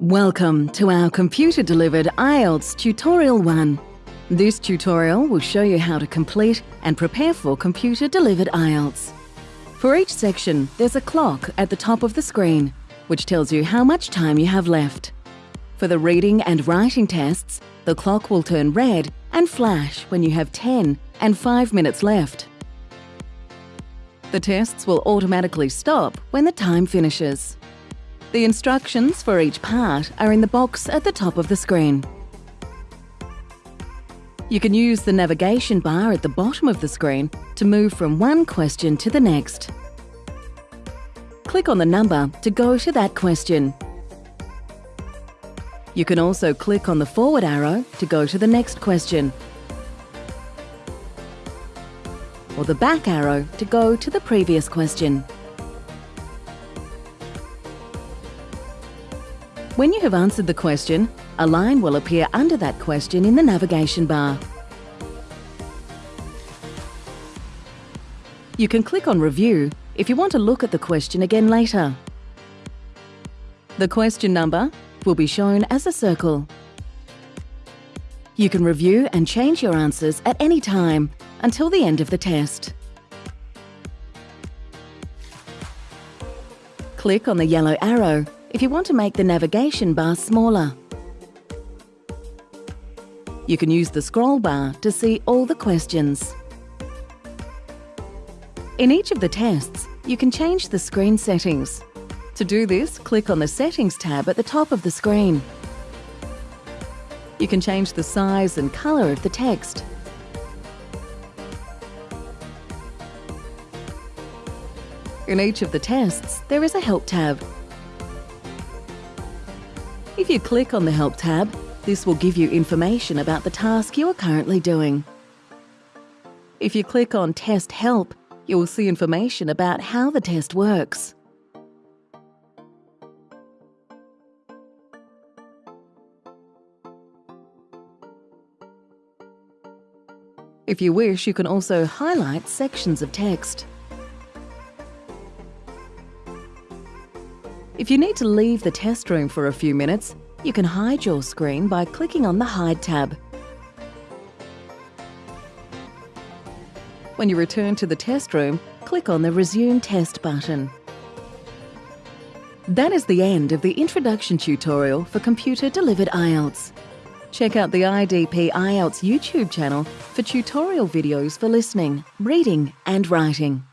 Welcome to our computer-delivered IELTS Tutorial 1. This tutorial will show you how to complete and prepare for computer-delivered IELTS. For each section, there's a clock at the top of the screen, which tells you how much time you have left. For the reading and writing tests, the clock will turn red and flash when you have 10 and 5 minutes left. The tests will automatically stop when the time finishes. The instructions for each part are in the box at the top of the screen. You can use the navigation bar at the bottom of the screen to move from one question to the next. Click on the number to go to that question. You can also click on the forward arrow to go to the next question or the back arrow to go to the previous question. When you have answered the question, a line will appear under that question in the navigation bar. You can click on Review if you want to look at the question again later. The question number will be shown as a circle. You can review and change your answers at any time until the end of the test. Click on the yellow arrow if you want to make the navigation bar smaller. You can use the scroll bar to see all the questions. In each of the tests, you can change the screen settings. To do this, click on the Settings tab at the top of the screen. You can change the size and colour of the text. In each of the tests, there is a Help tab if you click on the Help tab, this will give you information about the task you are currently doing. If you click on Test Help, you will see information about how the test works. If you wish, you can also highlight sections of text. If you need to leave the test room for a few minutes, you can hide your screen by clicking on the Hide tab. When you return to the test room, click on the Resume Test button. That is the end of the introduction tutorial for computer-delivered IELTS. Check out the IDP IELTS YouTube channel for tutorial videos for listening, reading and writing.